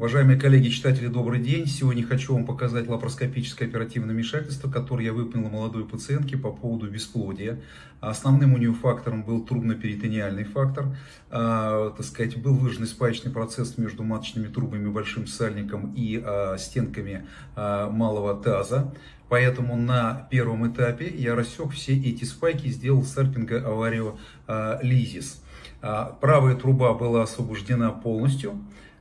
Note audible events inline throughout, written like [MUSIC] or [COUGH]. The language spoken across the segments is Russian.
Уважаемые коллеги, читатели, добрый день. Сегодня хочу вам показать лапароскопическое оперативное вмешательство, которое я выполнил молодой пациентке по поводу бесплодия. Основным у нее фактором был трубно-перитониальный фактор. А, так сказать, был выраженный спаечный процесс между маточными трубами, большим сальником и а, стенками а, малого таза. Поэтому на первом этапе я рассек все эти спайки сделал серпинга аварио лизис. Правая труба была освобождена полностью.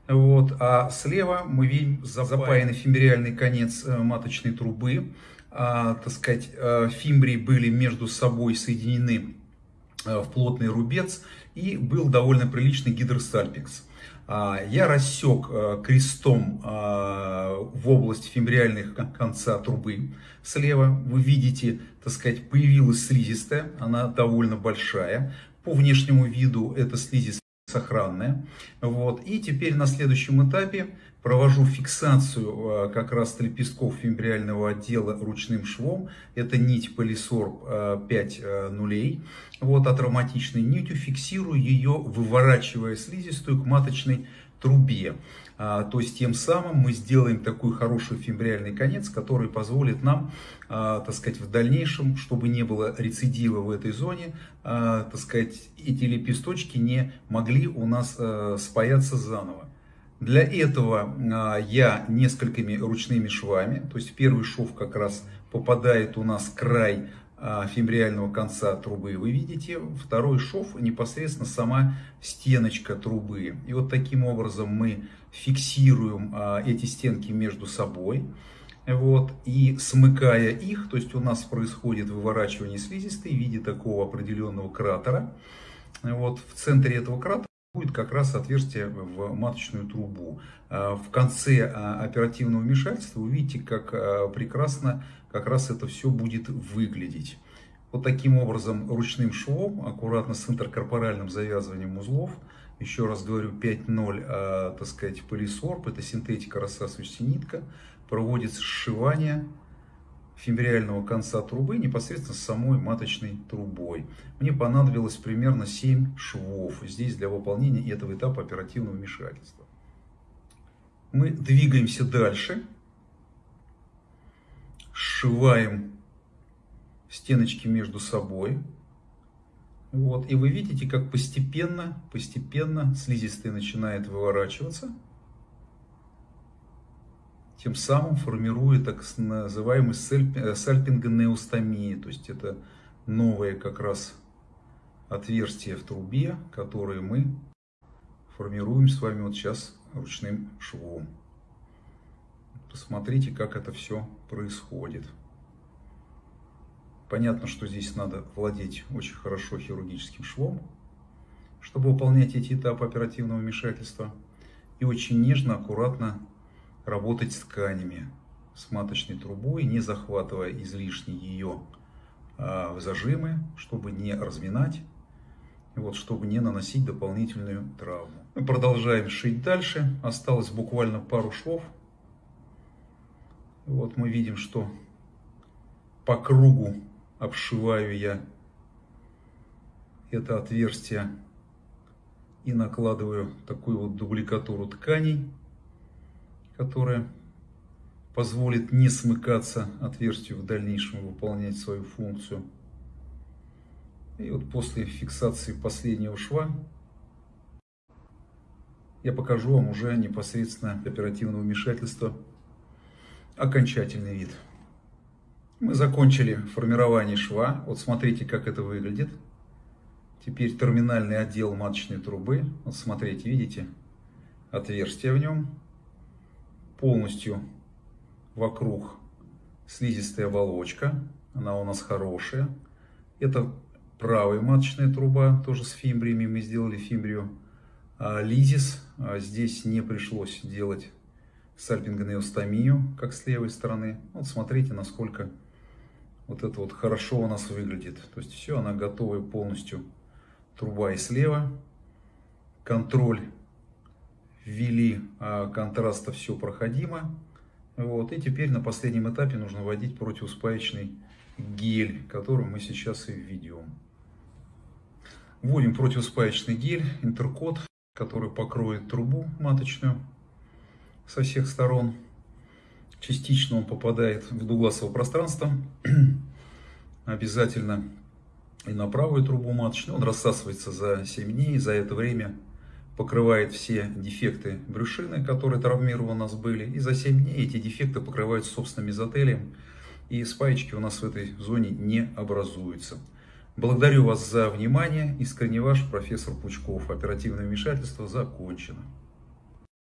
Вот. А слева мы видим запаянный фимбриальный конец э, маточной трубы. А, так сказать, э, фимбрии были между собой соединены э, в плотный рубец и был довольно приличный гидростальпикс. А, я рассек крестом в область фимбриальных конца трубы слева. Вы видите, так сказать, появилась слизистая, она довольно большая. По внешнему виду это слизистая сохранная. Вот. И теперь на следующем этапе провожу фиксацию а, как раз лепестков фимбриального отдела ручным швом. Это нить полисорб 5 а, нулей. Вот, атравматичной нитью фиксирую ее, выворачивая слизистую к маточной трубе. А, то есть тем самым мы сделаем такой хороший фимбриальный конец, который позволит нам, а, так сказать, в дальнейшем, чтобы не было рецидива в этой зоне, а, так сказать, эти лепесточки не могли у нас спаяться заново. Для этого я несколькими ручными швами, то есть первый шов как раз попадает у нас край фимбриального конца трубы, вы видите, второй шов непосредственно сама стеночка трубы. И вот таким образом мы фиксируем а, эти стенки между собой. Вот, и смыкая их, то есть у нас происходит выворачивание слизистой в виде такого определенного кратера. Вот, в центре этого кратера будет как раз отверстие в маточную трубу. А, в конце а, оперативного вмешательства вы видите, как прекрасно как раз это все будет выглядеть. Вот таким образом ручным швом, аккуратно с интеркорпоральным завязыванием узлов, еще раз говорю, 5.0, а, так сказать, полисорб, это синтетика рассасывающая нитка, проводится сшивание фимбриального конца трубы непосредственно с самой маточной трубой. Мне понадобилось примерно 7 швов здесь для выполнения этого этапа оперативного вмешательства. Мы двигаемся дальше, сшиваем стеночки между собой. Вот, и вы видите, как постепенно, постепенно слизистая начинает выворачиваться, тем самым формируя так называемый э, сальпингонеостомии, то есть это новое как раз отверстие в трубе, которое мы формируем с вами вот сейчас ручным швом. Посмотрите, как это все происходит. Понятно, что здесь надо владеть очень хорошо хирургическим швом, чтобы выполнять эти этапы оперативного вмешательства. И очень нежно, аккуратно работать с тканями, с маточной трубой, не захватывая излишне ее а, в зажимы, чтобы не разминать, вот, чтобы не наносить дополнительную травму. Мы продолжаем шить дальше. Осталось буквально пару швов. Вот мы видим, что по кругу обшиваю я это отверстие и накладываю такую вот дубликатуру тканей, которая позволит не смыкаться отверстию в дальнейшем выполнять свою функцию. И вот после фиксации последнего шва я покажу вам уже непосредственно оперативного вмешательства окончательный вид. Мы закончили формирование шва. Вот смотрите, как это выглядит. Теперь терминальный отдел маточной трубы. Вот смотрите, видите? Отверстие в нем. Полностью вокруг слизистая оболочка. Она у нас хорошая. Это правая маточная труба, тоже с фимбриями. Мы сделали фимбрию а, лизис. А здесь не пришлось делать сальпингонеостомию, как с левой стороны. Вот смотрите, насколько вот это вот хорошо у нас выглядит. То есть все, она готовая полностью. Труба и слева. Контроль ввели, а контраста все проходимо. Вот. И теперь на последнем этапе нужно вводить противоспаечный гель, который мы сейчас и введем. Вводим противоспаечный гель, интеркод, который покроет трубу маточную. со всех сторон. Частично он попадает в дугласово пространство. [CLEARS THROAT] Обязательно и на правую трубу маточную. Он рассасывается за 7 дней. За это время покрывает все дефекты брюшины, которые травмированы у нас были. И за 7 дней эти дефекты покрываются собственным мезотелием. И спаечки у нас в этой зоне не образуются. Благодарю вас за внимание. Искренне ваш профессор Пучков. Оперативное вмешательство закончено.